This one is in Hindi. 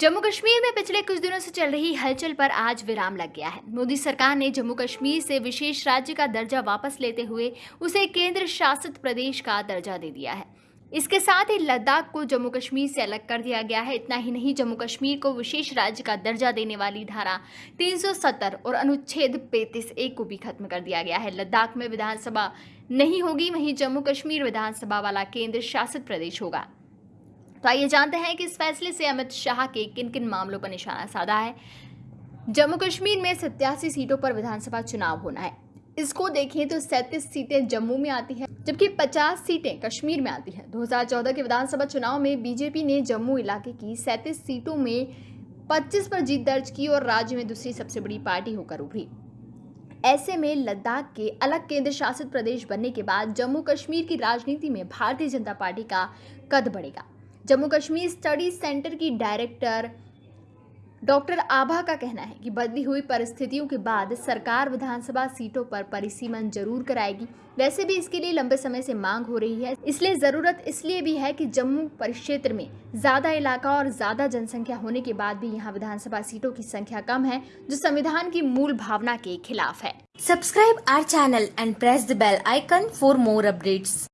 जम्मू कश्मीर में पिछले कुछ दिनों से चल रही हलचल पर आज विराम लग गया है। मोदी सरकार ने जम्मू कश्मीर से विशेष राज्य का दर्जा वापस लेते हुए उसे केंद्र शासित प्रदेश का दर्जा दे दिया है। इसके साथ ही लद्दाख को जम्मू कश्मीर से अलग कर दिया गया है। इतना ही नहीं, जम्मू कश्मीर को विशेष राज्य का दर्जा देने वाली धारा 370 और अनुच्छेद 35 एक को भी खत्म कर दिया गया है। लद्दाख में विधानसभा नहीं होगी, वहीं जम्मू कश्मीर विधानसभा वाला केंद्र शासित प्रदेश होगा। तो आइए जानते हैं कि इस फैसले से अमित शाह के किन किन मामलों पर निशाना साधा है। जम्मू कश्मीर में सत्यासी सीटों पर विधानसभा चुनाव होना है। इसको देखें तो सैंतीस सीटें जम्मू में आती हैं, जबकि 50 सीटें कश्मीर में आती हैं। 2014 के विधानसभा चुनाव में बीजेपी ने जम्मू इलाके की सैंतीस सीटों में 25 पर जीत दर्ज की और राज्य में दूसरी सबसे बड़ी पार्टी होकर उभरी। ऐसे में लद्दाख के अलग केंद्र शासित प्रदेश बनने के बाद जम्मू कश्मीर की राजनीति में भारतीय जनता पार्टी का कद बढ़ेगा। जम्मू कश्मीर स्टडी सेंटर की डायरेक्टर डॉक्टर आभा का कहना है कि बदली हुई परिस्थितियों के बाद सरकार विधानसभा सीटों पर परिसीमन ज़रूर कराएगी। वैसे भी इसके लिए लंबे समय से मांग हो रही है। इसलिए ज़रूरत इसलिए भी है कि जम्मू परिक्षेत्र में ज़्यादा इलाका और ज़्यादा जनसंख्या होने के बाद भी यहाँ विधानसभा सीटों की संख्या कम है, जो संविधान की मूल भावना के खिलाफ है। Subscribe our channel and press the bell icon for more updates.